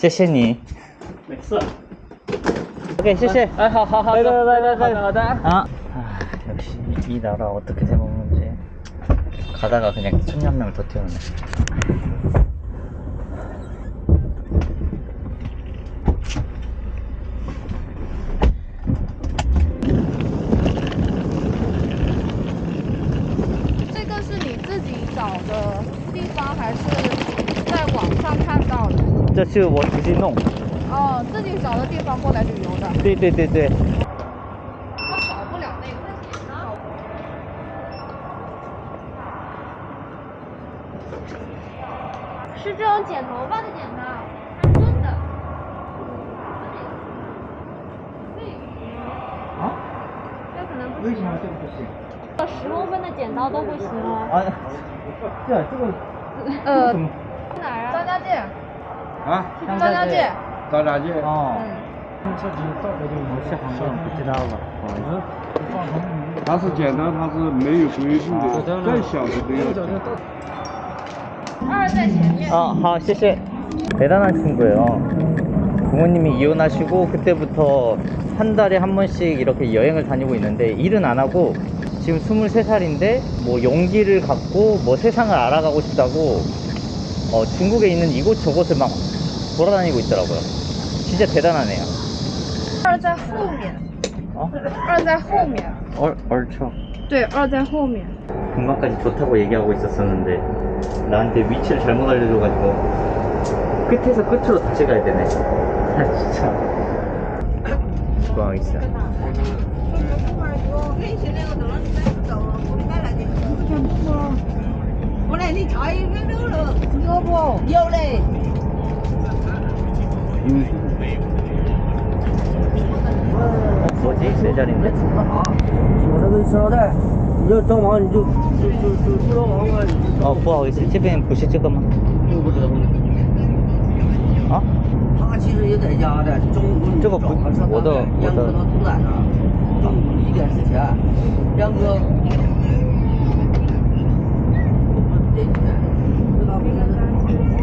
谢谢你。没事。 OK，谢谢。哎，好好好，拜拜拜拜好的好的。 아, 아 역시 이 나라 어떻게 해먹는지 가다가 그냥 천년 명을 더 태우네. 是我自己弄。哦，自己找的地方过来旅游的。对对对对。他少不了那个。是这种剪头发的剪刀。啊？这可能不行。这个不行？十公分的剪刀都不行哦。啊，对啊，这个呃，哪儿啊？张家界， 啊，张家界。张家界。哦。嗯，我是韩国人，不知道吧？不好意思。它是剪刀，它是没有规定的，再小的都要剪。二在前面。 아, 好, 谢谢. 대단한 친구예요. 부모님이 이혼하시고 그때부터 한 달에 한 번씩 이렇게 여행을 다니고 있는데 일은 안 하고 지금 23살인데 뭐 용기를 갖고 뭐 세상을 알아가고 싶다고 어, 중국에 있는 이곳저곳을 막 돌아다니고 있더라고요. 진짜 대단하네요. 二在后面， 어? 二在后面。 얼, 얼쳐. 对，二在后面。 금방까지 좋다고 얘기하고 있었었는데 나한테 위치를 잘못 알려줘가지고 끝에서 끝으로 다시 가야 되네. 아 진짜. 수고하고 있어. 我来，你查一个肉了，有不？有嘞。 英雄没有。在进谁家里啥？我这个车的，你要装潢你就就就就不装潢了。哦，不好意思，这边不是这个吗？又不知道。啊？他其实也在家的，中午这个不，我的我的。杨哥他都在那儿，中午一点之前，杨哥。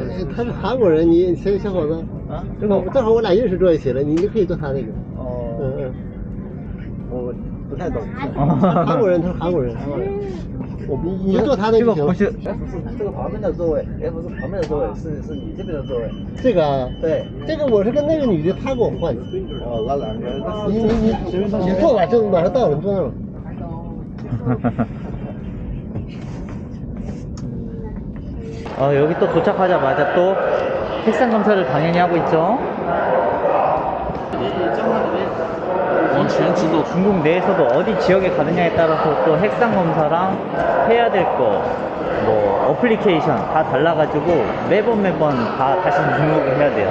呃他是韩国人，你小小伙子，啊，正好正好我俩认识坐一起了，你就可以坐他那个。哦嗯嗯，我不太懂。哦 韩国人，他是韩国人，韩国人。我你你坐他那个就行了。不是这个旁边的座位不是旁边的座位，是是你这边的座位。这个啊，对，这个我是跟那个女的，她给我换的。哦，那两个，你你你你坐吧，就马上到了，你坐那儿吧。어, 여기 또 도착하자마자 또 핵산 검사를 당연히 하고 있죠. 중국 내에서도 어디 지역에 가느냐에 따라서 또 핵산 검사랑 해야 될 거, 뭐 어플리케이션 다 달라가지고 매번 매번 다 다시 등록을 해야 돼요.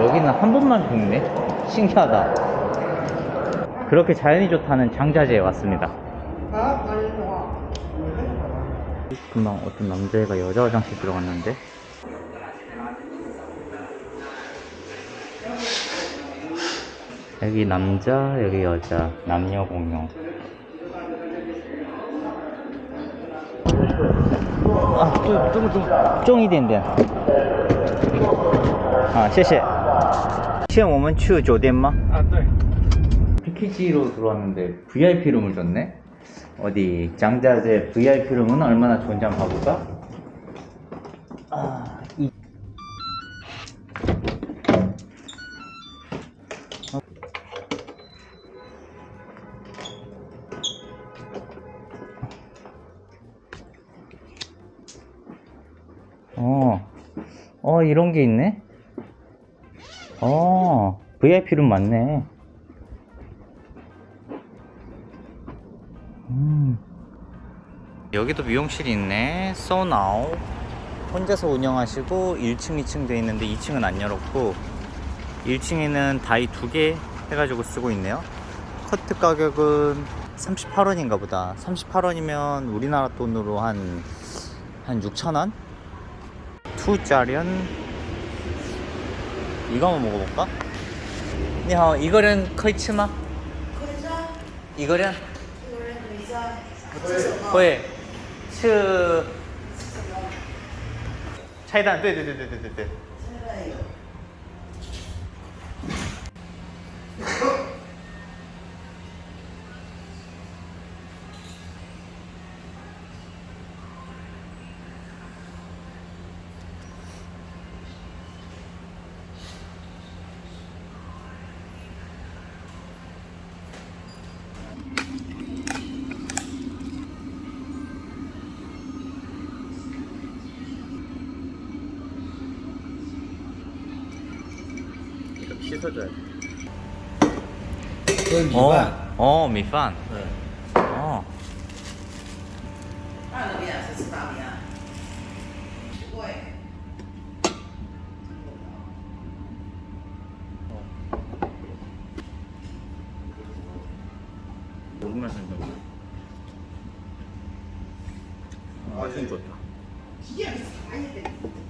여기는 한 번만 죽네. 신기하다. 그렇게 자연이 좋다는 장자제에 왔습니다. 금방 어떤 남자애가 여자 화장실 들어갔는데 여기 남자 여기 여자 남녀 공용 아, 这么重重一点点啊谢谢 现在我们去酒店吗? 아, 对。 패키지로 들어왔는데 VIP 룸을 줬네? 어디 장자재 VIP 룸은 얼마나 좋은지 한번 봐볼까? 아, 이... 어, 어, 이런 게 있네? 어 VIP룸 맞네. 음. 여기도 미용실이 있네. 소나우 혼자서 운영하시고 1층 2층 돼 있는데 2층은 안 열었고 1층에는 다이 두 개 해가지고 쓰고 있네요. 커트 가격은 38원인가 보다. 38원이면 우리나라 돈으로 한 한 6천원? 투자련 이거 한번 먹어볼까? 你好，一个人可以吃吗？一个人。会是拆弹，对对对对对对对。 펴줘야 어, 어 미반. 어. 네. 어. 아, 진짜 좋다. 기계하게 사야 돼.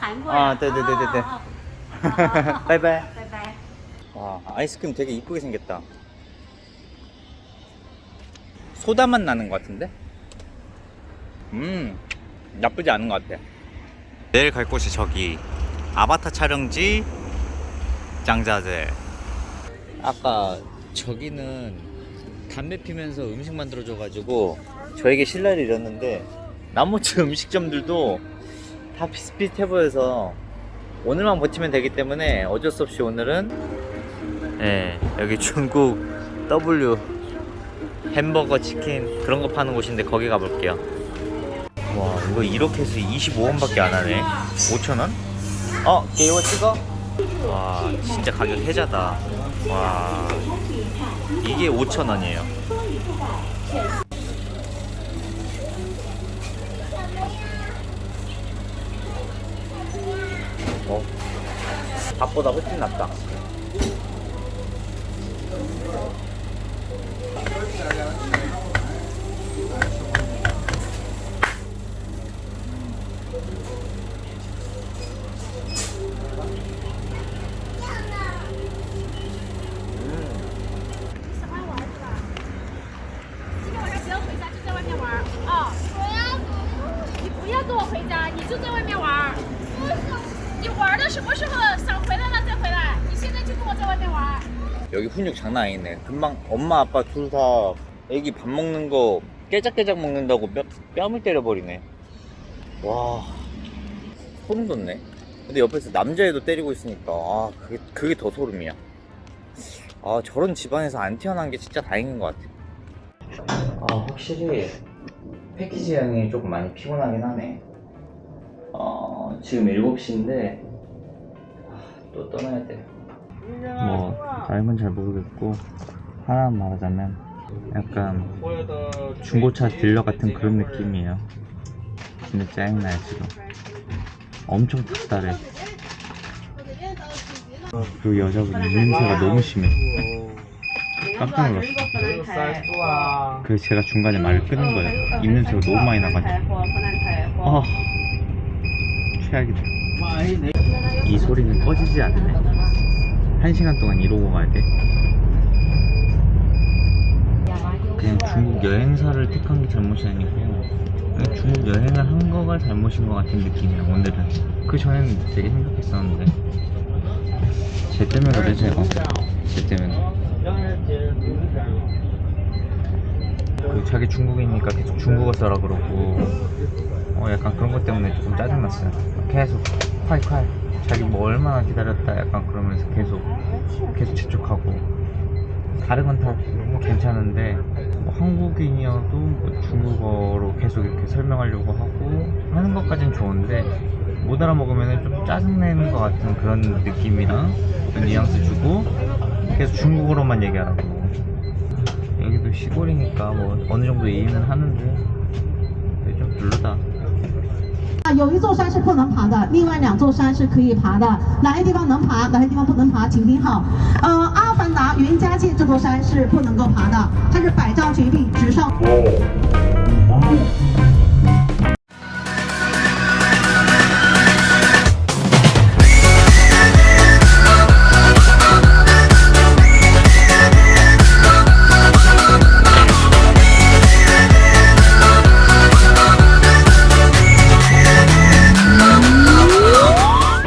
아, 간 거야. 아, 네, 네, 네, 네, 네. 바이바이. 바이바이. 와, 아이스크림 되게 이쁘게 생겼다. 소다 맛 나는 것 같은데? 음, 나쁘지 않은 것 같아. 내일 갈 곳이 저기 아바타 촬영지 짱자재. 아까 저기는 담배 피면서 음식 만들어줘가지고 저에게 신뢰를 잃었는데 나머지 음식점들도 다 비슷비슷해 보여서 오늘만 버티면 되기 때문에 어쩔 수 없이 오늘은 예, 여기 중국 W 햄버거 치킨 그런 거 파는 곳인데 거기 가볼게요. 와, 이거 이렇게 해서 25원밖에 안 하네. 5,000원? 어, 게이워 찍어? 와, 진짜 가격 혜자다. 와, 이게 5,000원이에요. 밥보다 훨씬 낫다. 여기 훈육 장난 아니네. 금방 엄마 아빠 둘 다 애기 밥 먹는 거 깨작깨작 먹는다고 뼈, 뺨을 때려버리네. 와, 소름 돋네. 근데 옆에서 남자애도 때리고 있으니까 아 그게 그게 더 소름이야. 아 저런 집안에서 안 태어난 게 진짜 다행인 것 같아. 아 확실히 패키지 여행이 조금 많이 피곤하긴 하네. 어 지금 7시인데 또 떠나야 돼. 뭐 다른 잘 모르겠고 하나만 말하자면 약간 중고차 딜러 같은 그런 느낌이에요. 진짜 짜증나요 지금. 엄청 탁달해. 그리고 여자분 냄새가 너무 심해. 깜짝 놀랐어. 그래서 제가 중간에 말을 끊은 거예요. 입냄새가 너무 많이 나가지고. 아 최악이다. 이 소리는 꺼지지 않네 한 시간 동안 이러고 가야 돼. 그냥 중국 여행사를 택한 게 잘못이 아니고 중국 여행을 한 거가 잘못인 것 같은 느낌이야 오늘은. 그 전에는 되게 행복했었는데 쟤 때문에 그래 제가. 쟤 때문에. 그 자기 중국이니까 계속 중국어 써라 그러고 어 약간 그런 것 때문에 조금 짜증났어요 계속 콰이콰이 자기 뭐 얼마나 기다렸다 약간 그러면서 계속 계속 재촉하고. 다른 건 다 너무 괜찮은데 뭐 한국인이어도 뭐 중국어로 계속 이렇게 설명하려고 하고 하는 것까진 좋은데 못 알아먹으면 좀 짜증내는 것 같은 그런 느낌이랑 그 뉘앙스 주고 계속 중국어로만 얘기하라고. 여기도 시골이니까 뭐 어느 정도 이해는 하는데 좀 별로다 有一座山是不能爬的，另外两座山是可以爬的，哪些地方能爬，哪些地方不能爬，请听好。呃，阿凡达云家界这座山是不能够爬的，它是百丈绝壁，只上。